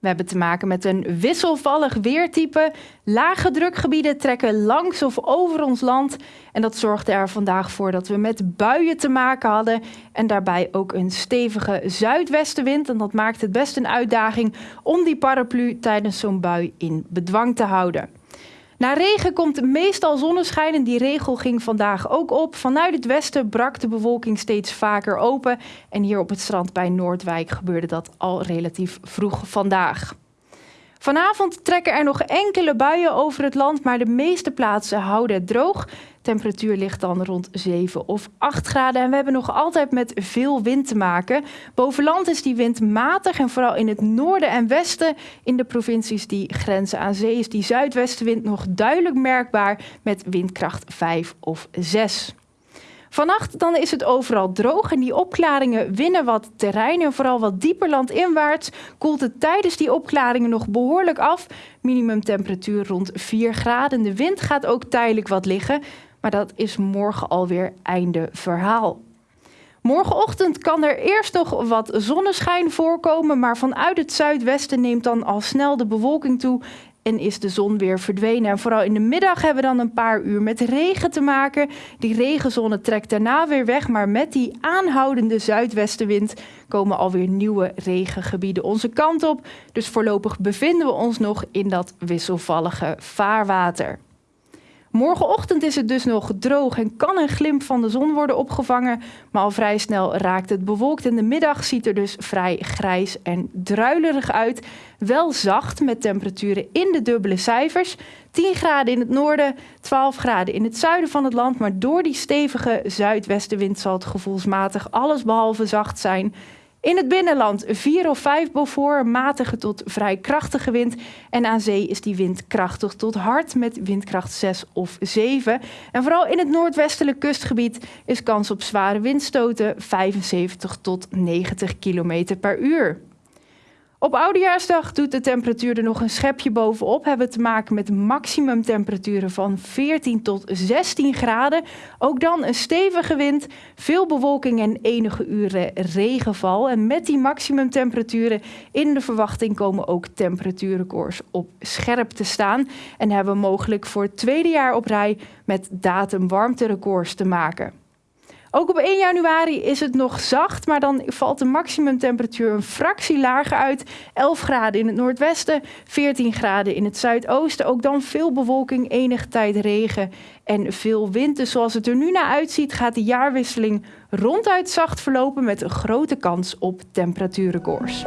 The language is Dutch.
We hebben te maken met een wisselvallig weertype. Lage drukgebieden trekken langs of over ons land. En dat zorgde er vandaag voor dat we met buien te maken hadden. En daarbij ook een stevige zuidwestenwind. En dat maakt het best een uitdaging om die paraplu tijdens zo'n bui in bedwang te houden. Na regen komt meestal zonneschijn en die regel ging vandaag ook op. Vanuit het westen brak de bewolking steeds vaker open. En hier op het strand bij Noordwijk gebeurde dat al relatief vroeg vandaag. Vanavond trekken er nog enkele buien over het land, maar de meeste plaatsen houden het droog. Temperatuur ligt dan rond 7 of 8 graden en we hebben nog altijd met veel wind te maken. Boven land is die wind matig en vooral in het noorden en westen in de provincies die grenzen aan zee is die zuidwestenwind nog duidelijk merkbaar met windkracht 5 of 6. Vannacht dan is het overal droog en die opklaringen winnen wat terrein en vooral wat dieper landinwaarts koelt het tijdens die opklaringen nog behoorlijk af. Minimumtemperatuur rond 4 graden. De wind gaat ook tijdelijk wat liggen, maar dat is morgen alweer einde verhaal. Morgenochtend kan er eerst nog wat zonneschijn voorkomen, maar vanuit het zuidwesten neemt dan al snel de bewolking toe en is de zon weer verdwenen. En vooral in de middag hebben we dan een paar uur met regen te maken. Die regenzone trekt daarna weer weg, maar met die aanhoudende zuidwestenwind komen alweer nieuwe regengebieden onze kant op. Dus voorlopig bevinden we ons nog in dat wisselvallige vaarwater. Morgenochtend is het dus nog droog en kan een glimp van de zon worden opgevangen, maar al vrij snel raakt het bewolkt en de middag ziet er dus vrij grijs en druilerig uit. Wel zacht met temperaturen in de dubbele cijfers. 10 graden in het noorden, 12 graden in het zuiden van het land, maar door die stevige zuidwestenwind zal het gevoelsmatig allesbehalve zacht zijn. In het binnenland 4 of 5 Beaufort, matige tot vrij krachtige wind. En aan zee is die wind krachtig tot hard met windkracht 6 of 7. En vooral in het noordwestelijk kustgebied is kans op zware windstoten 75 tot 90 km per uur. Op Oudejaarsdag doet de temperatuur er nog een schepje bovenop. Hebben we te maken met maximumtemperaturen van 14 tot 16 graden. Ook dan een stevige wind, veel bewolking en enige uren regenval. En met die maximumtemperaturen in de verwachting komen ook temperatuurrecords op scherp te staan. En hebben we mogelijk voor het tweede jaar op rij met datum warmterecords te maken. Ook op 1 januari is het nog zacht, maar dan valt de maximumtemperatuur een fractie lager uit. 11 graden in het noordwesten, 14 graden in het zuidoosten. Ook dan veel bewolking, enige tijd regen en veel wind. Dus zoals het er nu naar uitziet, gaat de jaarwisseling ronduit zacht verlopen met een grote kans op temperatuurrecords.